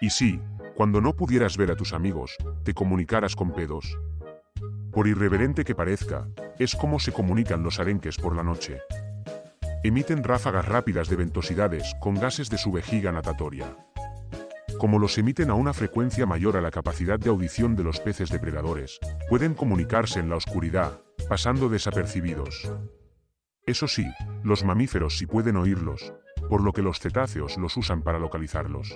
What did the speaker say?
Y sí, cuando no pudieras ver a tus amigos, te comunicaras con pedos. Por irreverente que parezca, es como se comunican los arenques por la noche. Emiten ráfagas rápidas de ventosidades con gases de su vejiga natatoria. Como los emiten a una frecuencia mayor a la capacidad de audición de los peces depredadores, pueden comunicarse en la oscuridad, pasando desapercibidos. Eso sí, los mamíferos sí pueden oírlos, por lo que los cetáceos los usan para localizarlos.